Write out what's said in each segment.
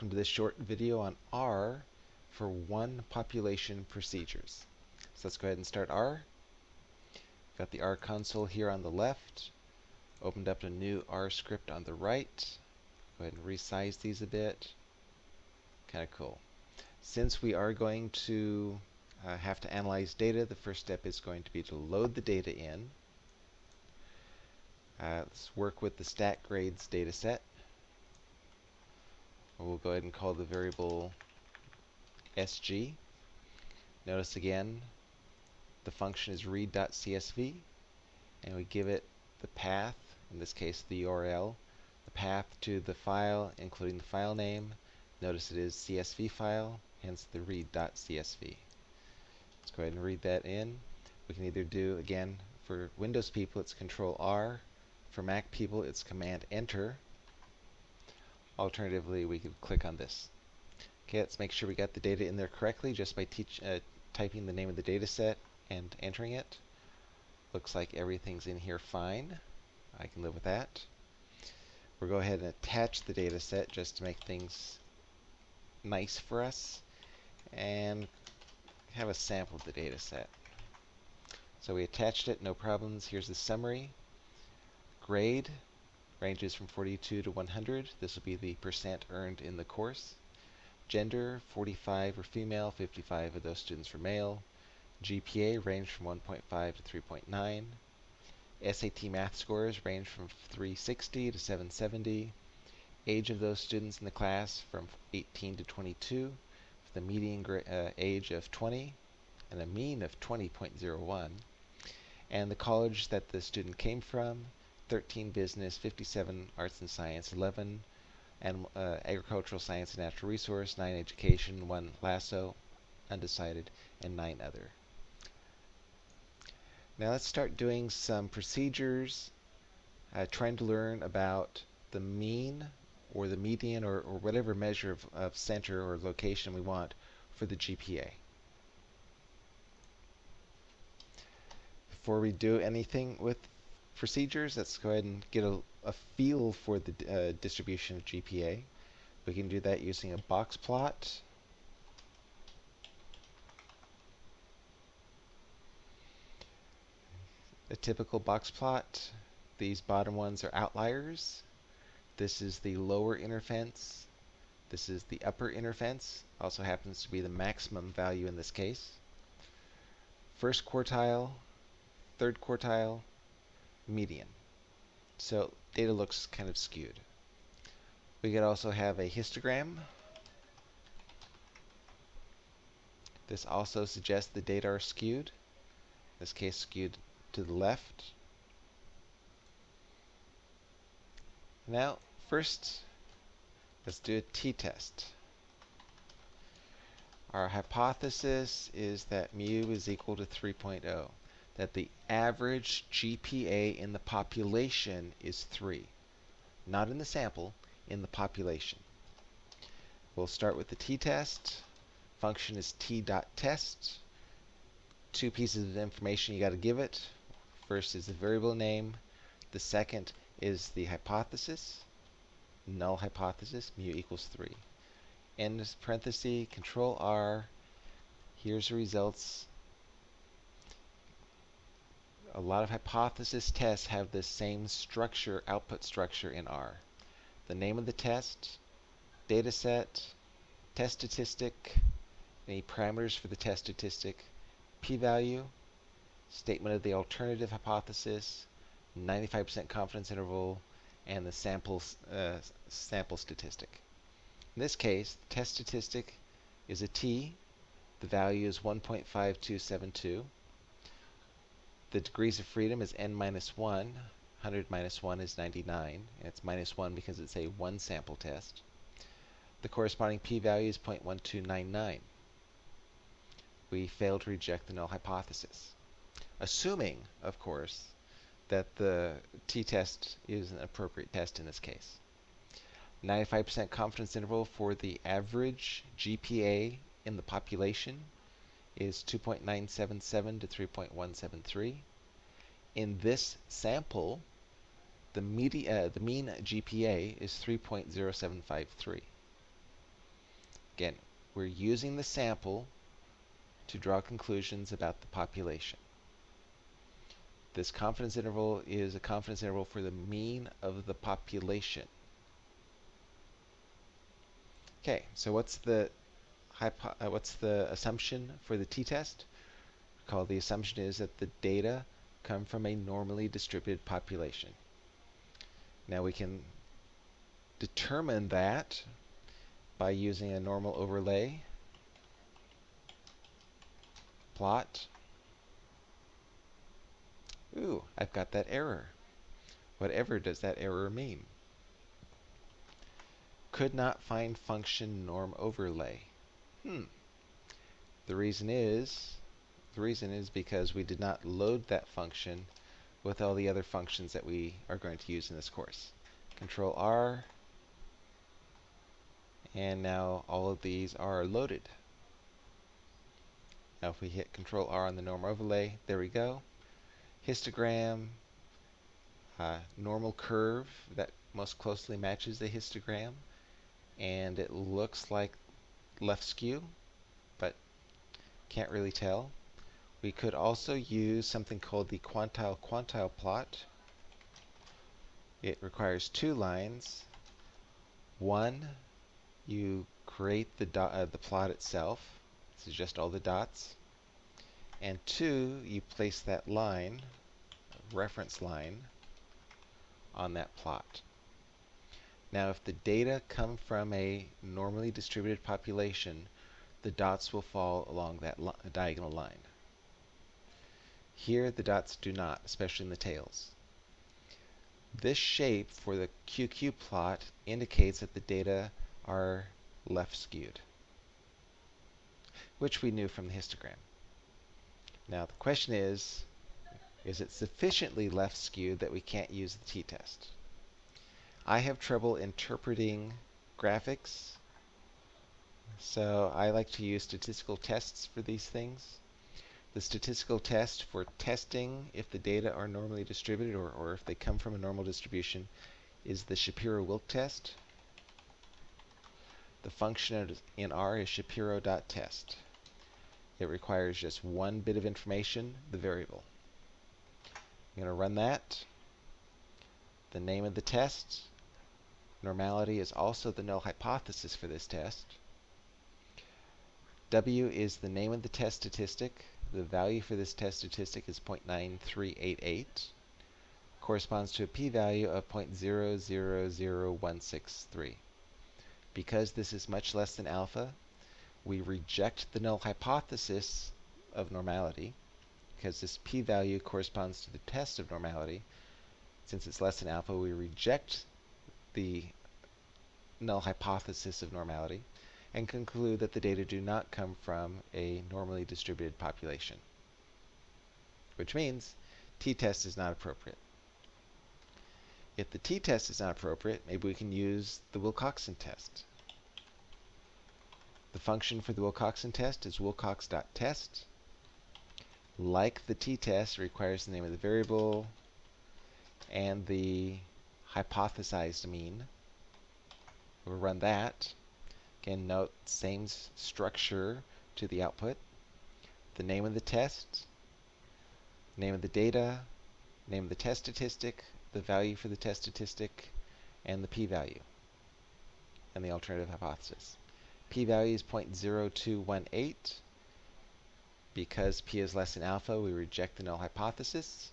welcome to this short video on R for one population procedures. So let's go ahead and start R. Got the R console here on the left. Opened up a new R script on the right. Go ahead and resize these a bit. Kind of cool. Since we are going to uh, have to analyze data, the first step is going to be to load the data in. Uh, let's work with the stat grades data set. We'll go ahead and call the variable sg. Notice again, the function is read.csv, and we give it the path, in this case the URL, the path to the file, including the file name. Notice it is CSV file, hence the read.csv. Let's go ahead and read that in. We can either do, again, for Windows people, it's Control R. For Mac people, it's Command Enter. Alternatively, we could click on this. Okay, let's make sure we got the data in there correctly just by teach, uh, typing the name of the data set and entering it. Looks like everything's in here fine. I can live with that. We'll go ahead and attach the data set just to make things nice for us and have a sample of the data set. So we attached it, no problems. Here's the summary. Grade, ranges from 42 to 100. This will be the percent earned in the course. Gender, 45 or female, 55 of those students were male. GPA ranged from 1.5 to 3.9. SAT math scores range from 360 to 770. Age of those students in the class from 18 to 22, with a median uh, age of 20 and a mean of 20.01. And the college that the student came from, 13 business, 57 arts and science, 11 and uh, agricultural science and natural resource, 9 education, 1 lasso, undecided, and 9 other. Now let's start doing some procedures, uh, trying to learn about the mean or the median or, or whatever measure of, of center or location we want for the GPA. Before we do anything with procedures, let's go ahead and get a, a feel for the uh, distribution of GPA. We can do that using a box plot. A typical box plot. These bottom ones are outliers. This is the lower inner fence. This is the upper inner fence. Also happens to be the maximum value in this case. First quartile, third quartile, median. So data looks kind of skewed. We could also have a histogram. This also suggests the data are skewed. In this case, skewed to the left. Now, first, let's do a t-test. Our hypothesis is that mu is equal to 3.0 that the average GPA in the population is 3. Not in the sample, in the population. We'll start with the t-test. Function is t.test. Two pieces of information you got to give it. First is the variable name. The second is the hypothesis. Null hypothesis, mu equals 3. End parenthesis, control R. Here's the results a lot of hypothesis tests have the same structure, output structure in R. The name of the test, data set, test statistic, any parameters for the test statistic, p-value, statement of the alternative hypothesis, 95% confidence interval, and the sample, uh, sample statistic. In this case, the test statistic is a t. The value is 1.5272. The degrees of freedom is n minus 1. 100 minus 1 is 99. And it's minus 1 because it's a one sample test. The corresponding p-value is 0.1299. We fail to reject the null hypothesis. Assuming, of course, that the t-test is an appropriate test in this case. 95% confidence interval for the average GPA in the population is 2.977 to 3.173. In this sample, the, media, uh, the mean GPA is 3.0753. Again, we're using the sample to draw conclusions about the population. This confidence interval is a confidence interval for the mean of the population. Okay, so what's the uh, what's the assumption for the t-test? Recall the assumption is that the data come from a normally distributed population. Now we can determine that by using a normal overlay plot. Ooh, I've got that error. Whatever does that error mean? Could not find function norm overlay. Hmm. The reason is the reason is because we did not load that function with all the other functions that we are going to use in this course. Control R, and now all of these are loaded. Now if we hit Control R on the norm overlay, there we go. Histogram, uh, normal curve that most closely matches the histogram, and it looks like left skew, but can't really tell. We could also use something called the quantile-quantile plot. It requires two lines. One, you create the, uh, the plot itself. This is just all the dots. And two, you place that line, reference line, on that plot. Now if the data come from a normally distributed population, the dots will fall along that diagonal line. Here the dots do not, especially in the tails. This shape for the QQ plot indicates that the data are left skewed, which we knew from the histogram. Now the question is, is it sufficiently left skewed that we can't use the t-test? I have trouble interpreting graphics, so I like to use statistical tests for these things the statistical test for testing if the data are normally distributed or, or if they come from a normal distribution is the Shapiro-Wilk test. The function in R is Shapiro.test. It requires just one bit of information, the variable. I'm going to run that. The name of the test. Normality is also the null hypothesis for this test. W is the name of the test statistic. The value for this test statistic is 0.9388. Corresponds to a p-value of 0.000163. Because this is much less than alpha, we reject the null hypothesis of normality because this p-value corresponds to the test of normality. Since it's less than alpha, we reject the null hypothesis of normality and conclude that the data do not come from a normally distributed population, which means t-test is not appropriate. If the t-test is not appropriate, maybe we can use the Wilcoxon test. The function for the Wilcoxon test is wilcox.test. Like the t-test, requires the name of the variable and the hypothesized mean. We'll run that. Again, note same structure to the output. The name of the test, name of the data, name of the test statistic, the value for the test statistic, and the p-value, and the alternative hypothesis. p-value is 0.0218. Because p is less than alpha, we reject the null hypothesis.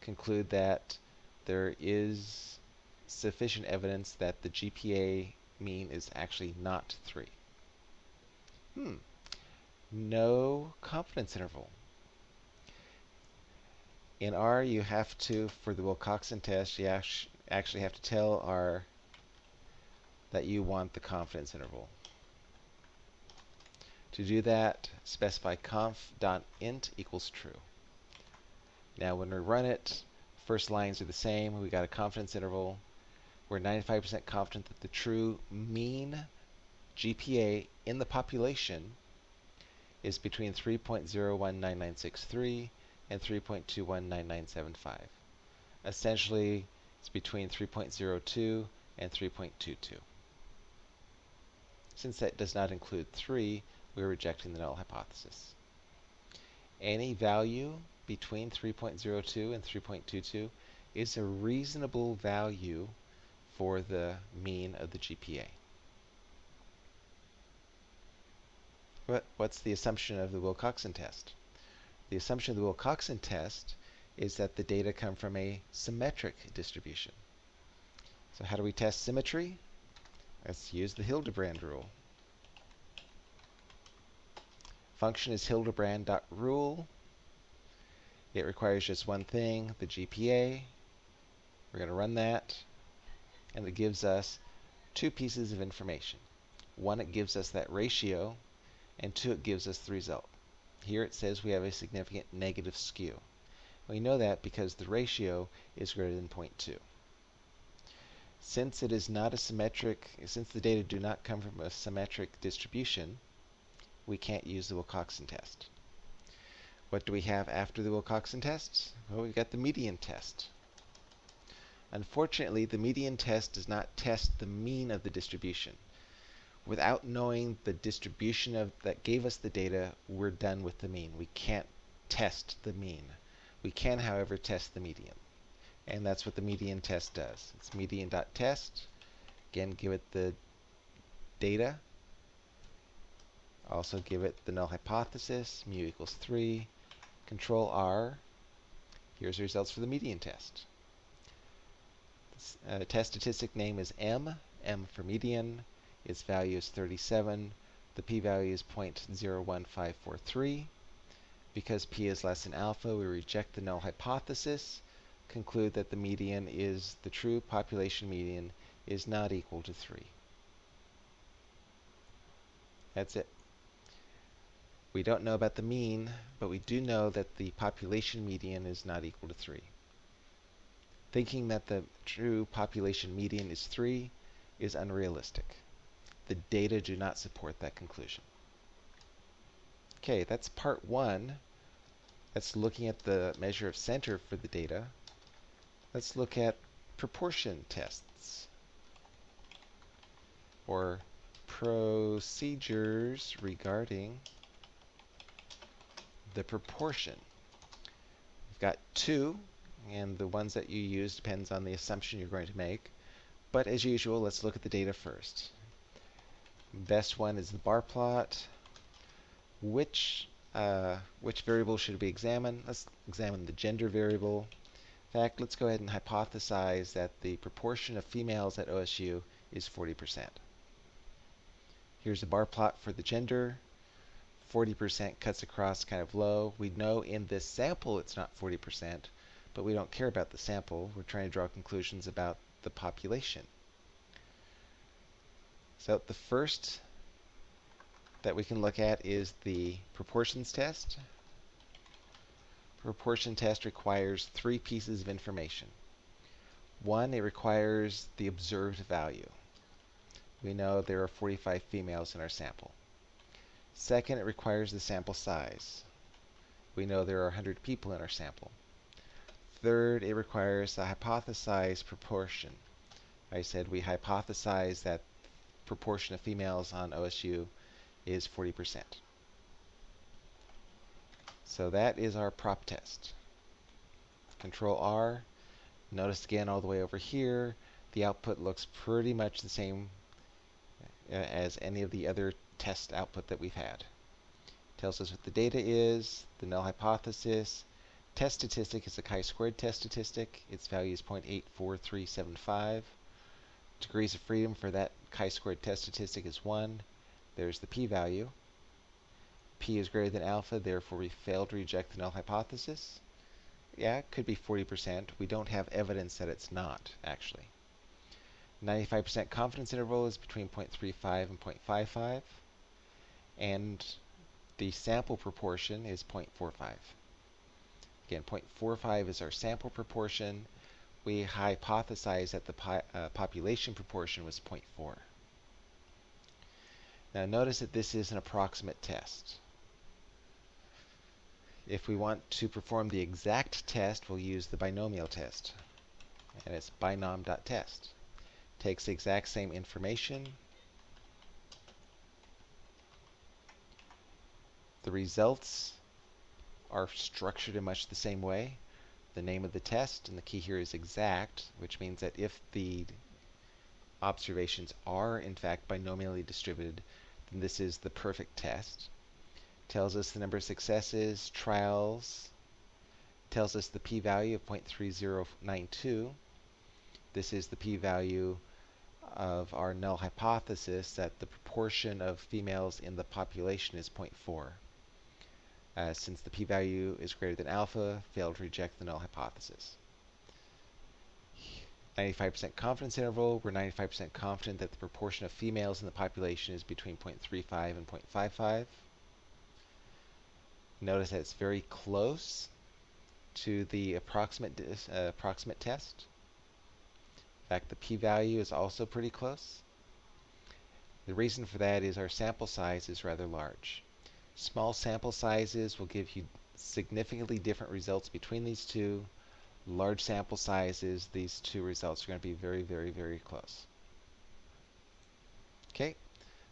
Conclude that there is sufficient evidence that the GPA mean is actually not 3. Hmm. No confidence interval. In R, you have to, for the Wilcoxon test, you actually have to tell R that you want the confidence interval. To do that, specify conf.int equals true. Now when we run it, first lines are the same. We got a confidence interval we're 95% confident that the true mean GPA in the population is between 3.019963 and 3.219975. Essentially, it's between 3.02 and 3.22. Since that does not include 3, we're rejecting the null hypothesis. Any value between 3.02 and 3.22 is a reasonable value for the mean of the GPA. What, what's the assumption of the Wilcoxon test? The assumption of the Wilcoxon test is that the data come from a symmetric distribution. So how do we test symmetry? Let's use the Hildebrand rule. Function is hildebrand.rule. It requires just one thing, the GPA. We're going to run that, and it gives us two pieces of information. One, it gives us that ratio, and two, it gives us the result. Here it says we have a significant negative skew. We know that because the ratio is greater than 0.2. Since it is not a symmetric, since the data do not come from a symmetric distribution, we can't use the Wilcoxon test. What do we have after the Wilcoxon test? Well, we've got the median test. Unfortunately, the median test does not test the mean of the distribution. Without knowing the distribution of that gave us the data, we're done with the mean. We can't test the mean. We can, however, test the median. And that's what the median test does. It's median.test. Again, give it the data. Also give it the null hypothesis, mu equals 3. Control R. Here's the results for the median test. Uh, test statistic name is M, M for median. Its value is 37. The p-value is 0.01543. Because p is less than alpha, we reject the null hypothesis, conclude that the median is the true population median is not equal to 3. That's it. We don't know about the mean, but we do know that the population median is not equal to 3. Thinking that the true population median is 3 is unrealistic. The data do not support that conclusion. Okay, that's part one. That's looking at the measure of center for the data. Let's look at proportion tests or procedures regarding the proportion. We've got two, and the ones that you use depends on the assumption you're going to make. But as usual, let's look at the data first. Best one is the bar plot. Which uh, which variable should we examine? Let's examine the gender variable. In fact, let's go ahead and hypothesize that the proportion of females at OSU is 40%. Here's a bar plot for the gender. 40% cuts across kind of low. We know in this sample it's not 40%, but we don't care about the sample. We're trying to draw conclusions about the population. So the first that we can look at is the proportions test. Proportion test requires three pieces of information. One, it requires the observed value. We know there are 45 females in our sample. Second, it requires the sample size. We know there are 100 people in our sample. Third, it requires the hypothesized proportion. I said we hypothesize that proportion of females on OSU is 40%. So that is our prop test. Control R. Notice again all the way over here, the output looks pretty much the same uh, as any of the other test output that we've had. Tells us what the data is, the null hypothesis. Test statistic is a chi-squared test statistic. Its value is 0.84375. Degrees of freedom for that chi-squared test statistic is 1. There's the p-value. p is greater than alpha, therefore we fail to reject the null hypothesis. Yeah, it could be 40%. We don't have evidence that it's not, actually. 95% confidence interval is between 0.35 and 0.55 and the sample proportion is 0.45. Again, 0.45 is our sample proportion. We hypothesized that the po uh, population proportion was 0.4. Now notice that this is an approximate test. If we want to perform the exact test, we'll use the binomial test. And it's binom.test. Takes the exact same information, The results are structured in much the same way. The name of the test, and the key here is exact, which means that if the observations are in fact binomially distributed, then this is the perfect test. Tells us the number of successes, trials, tells us the p-value of 0.3092. This is the p-value of our null hypothesis that the proportion of females in the population is 0.4. Uh, since the p-value is greater than alpha, fail to reject the null hypothesis. 95% confidence interval, we're 95% confident that the proportion of females in the population is between 0.35 and 0.55. Notice that it's very close to the approximate, uh, approximate test. In fact, the p-value is also pretty close. The reason for that is our sample size is rather large. Small sample sizes will give you significantly different results between these two. Large sample sizes, these two results are going to be very, very, very close. Okay,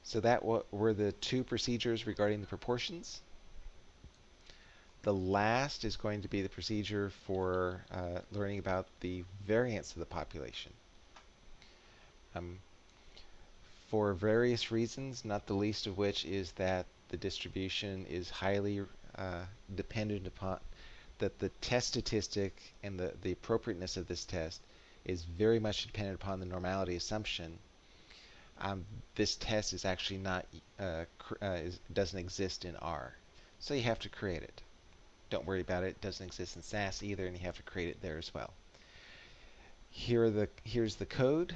so that were the two procedures regarding the proportions. The last is going to be the procedure for uh, learning about the variance of the population. Um, for various reasons, not the least of which is that the distribution is highly uh, dependent upon that the test statistic and the, the appropriateness of this test is very much dependent upon the normality assumption. Um, this test is actually not uh, uh, is, doesn't exist in R, so you have to create it. Don't worry about it; it doesn't exist in SAS either, and you have to create it there as well. Here the here's the code.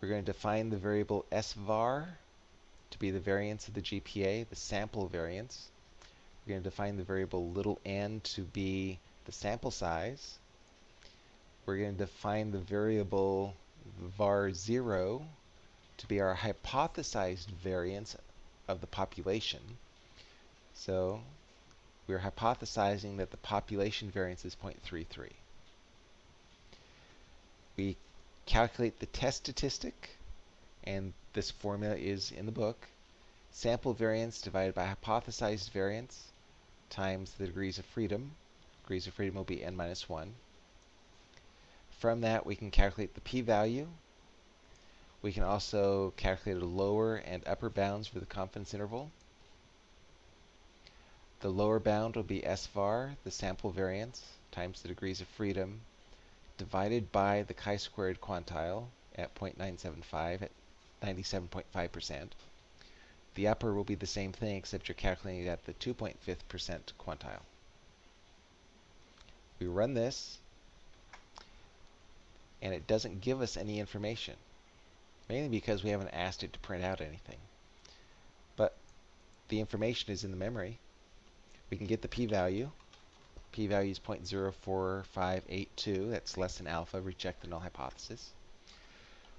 We're going to define the variable svar to be the variance of the GPA, the sample variance. We're going to define the variable little n to be the sample size. We're going to define the variable var0 to be our hypothesized variance of the population. So we're hypothesizing that the population variance is 0.33. We calculate the test statistic, and this formula is in the book. Sample variance divided by hypothesized variance times the degrees of freedom. Degrees of freedom will be n minus 1. From that, we can calculate the p-value. We can also calculate a lower and upper bounds for the confidence interval. The lower bound will be SVAR, the sample variance, times the degrees of freedom, divided by the chi-squared quantile at 0.975 at 97.5%. The upper will be the same thing, except you're calculating it at the 2.5% quantile. We run this, and it doesn't give us any information, mainly because we haven't asked it to print out anything. But the information is in the memory. We can get the p-value. P-value is 0.04582. That's less than alpha. Reject the null hypothesis.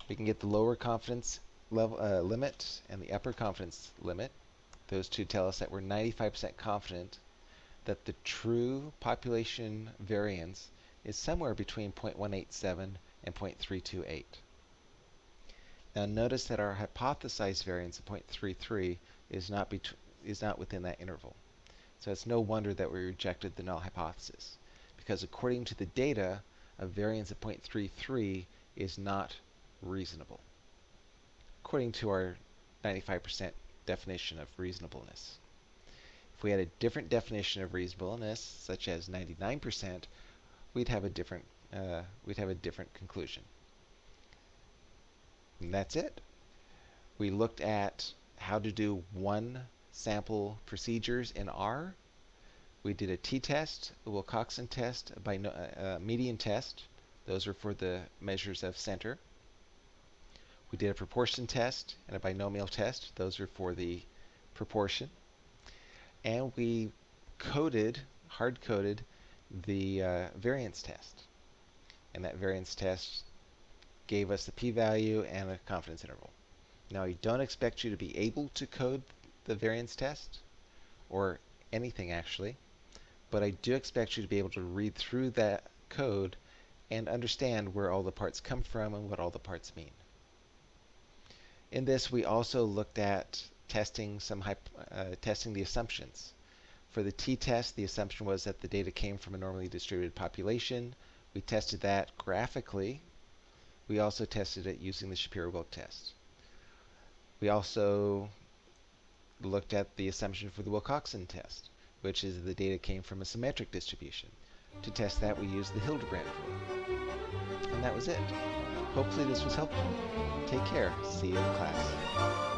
We can get the lower confidence level uh, limit and the upper confidence limit. Those two tell us that we're 95% confident that the true population variance is somewhere between 0.187 and 0.328. Now notice that our hypothesized variance of 0.33 is not, is not within that interval. So it's no wonder that we rejected the null hypothesis, because according to the data, a variance of 0.33 is not reasonable according to our 95% definition of reasonableness. If we had a different definition of reasonableness, such as 99%, we'd have a different uh, we'd have a different conclusion. And that's it. We looked at how to do one sample procedures in R. We did a t-test, a Wilcoxon test, a uh, median test. Those are for the measures of center. We did a proportion test and a binomial test. Those are for the proportion. And we coded, hard-coded, the uh, variance test. And that variance test gave us the p-value and a confidence interval. Now, I don't expect you to be able to code the variance test, or anything actually, but I do expect you to be able to read through that code and understand where all the parts come from and what all the parts mean. In this, we also looked at testing some uh, testing the assumptions. For the t-test, the assumption was that the data came from a normally distributed population. We tested that graphically. We also tested it using the Shapiro-Wilk test. We also looked at the assumption for the Wilcoxon test, which is the data came from a symmetric distribution. To test that, we used the Hildebrand rule. And that was it. Hopefully this was helpful. Take care. See you in class.